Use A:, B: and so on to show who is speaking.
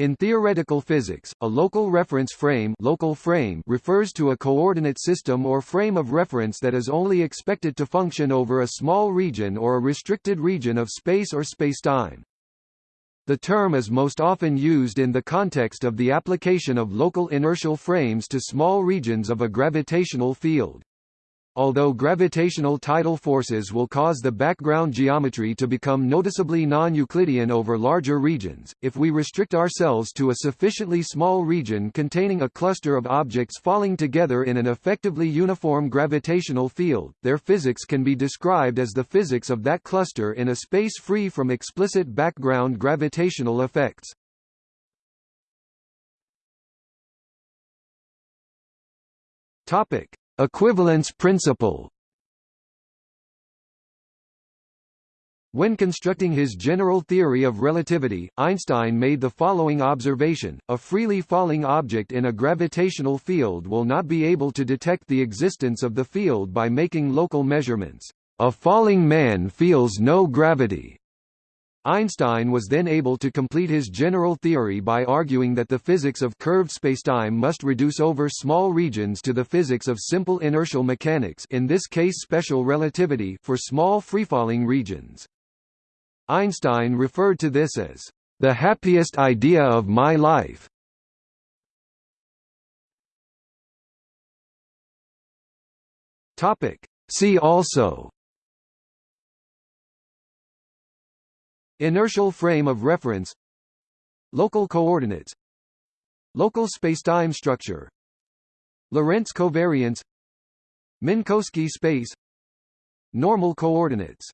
A: In theoretical physics, a local reference frame, local frame refers to a coordinate system or frame of reference that is only expected to function over a small region or a restricted region of space or spacetime. The term is most often used in the context of the application of local inertial frames to small regions of a gravitational field. Although gravitational tidal forces will cause the background geometry to become noticeably non-Euclidean over larger regions, if we restrict ourselves to a sufficiently small region containing a cluster of objects falling together in an effectively uniform gravitational field, their physics can be described as the physics of that cluster in a space free from explicit background gravitational effects. Topic: Equivalence principle When constructing his general theory of relativity, Einstein made the following observation, a freely falling object in a gravitational field will not be able to detect the existence of the field by making local measurements. A falling man feels no gravity. Einstein was then able to complete his general theory by arguing that the physics of curved spacetime must reduce over small regions to the physics of simple inertial mechanics in this case special relativity for small freefalling regions. Einstein referred to this as, "...the happiest idea of my life." See also Inertial frame of reference Local coordinates Local spacetime structure Lorentz covariance Minkowski space Normal coordinates